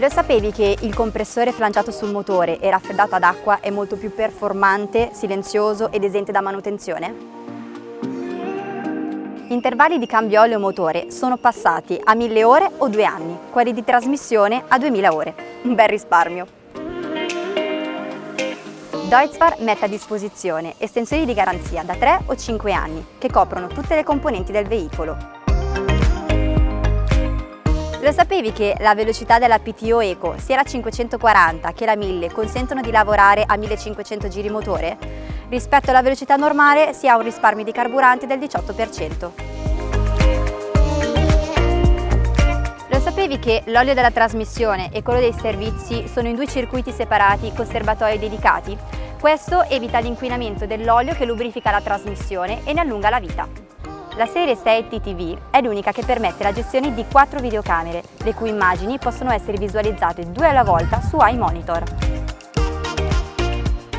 Lo sapevi che il compressore flanciato sul motore e raffreddato ad acqua è molto più performante, silenzioso ed esente da manutenzione? Gli intervalli di cambio olio motore sono passati a 1000 ore o 2 anni, quelli di trasmissione a 2000 ore. Un bel risparmio! Deutzfahr mette a disposizione estensioni di garanzia da 3 o 5 anni che coprono tutte le componenti del veicolo, lo sapevi che la velocità della PTO Eco, sia la 540 che la 1000, consentono di lavorare a 1500 giri motore? Rispetto alla velocità normale si ha un risparmio di carburante del 18%. Lo sapevi che l'olio della trasmissione e quello dei servizi sono in due circuiti separati con serbatoi dedicati? Questo evita l'inquinamento dell'olio che lubrifica la trasmissione e ne allunga la vita. La serie 6 TTV è l'unica che permette la gestione di quattro videocamere, le cui immagini possono essere visualizzate due alla volta su iMonitor.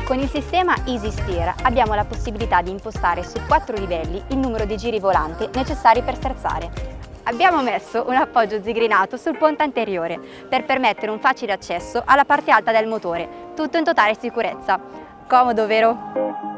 Con il sistema Easy Steer abbiamo la possibilità di impostare su quattro livelli il numero di giri volante necessari per sterzare. Abbiamo messo un appoggio zigrinato sul ponte anteriore per permettere un facile accesso alla parte alta del motore, tutto in totale sicurezza. Comodo, vero?